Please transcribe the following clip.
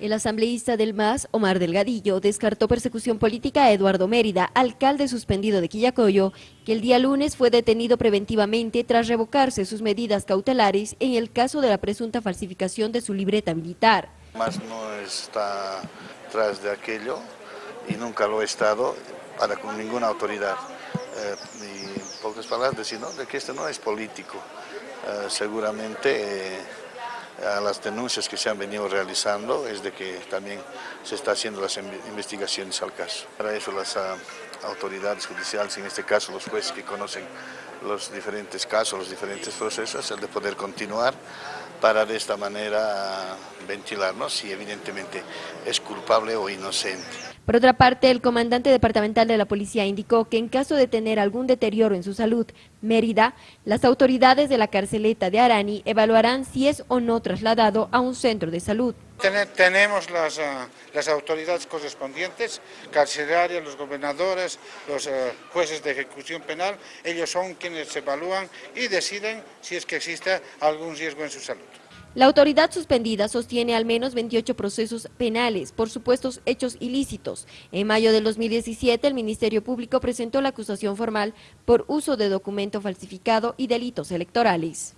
El asambleísta del MAS, Omar Delgadillo, descartó persecución política a Eduardo Mérida, alcalde suspendido de Quillacoyo, que el día lunes fue detenido preventivamente tras revocarse sus medidas cautelares en el caso de la presunta falsificación de su libreta militar. MAS no está tras de aquello y nunca lo ha estado para con ninguna autoridad. Eh, y en pocas palabras de que esto no es político. Eh, seguramente... Eh, a las denuncias que se han venido realizando es de que también se está haciendo las investigaciones al caso. Para eso las ah, autoridades judiciales, en este caso los jueces que conocen los diferentes casos, los diferentes procesos, el de poder continuar para de esta manera ventilarnos si evidentemente es culpable o inocente. Por otra parte, el comandante departamental de la policía indicó que en caso de tener algún deterioro en su salud, Mérida, las autoridades de la carceleta de Arani evaluarán si es o no trasladado a un centro de salud. Tenemos las, ah, las autoridades correspondientes, carcelarias, los gobernadores, los ah, jueces de ejecución penal, ellos son quienes evalúan y deciden si es que existe algún riesgo en su salud. La autoridad suspendida sostiene al menos 28 procesos penales por supuestos hechos ilícitos. En mayo del 2017, el Ministerio Público presentó la acusación formal por uso de documento falsificado y delitos electorales.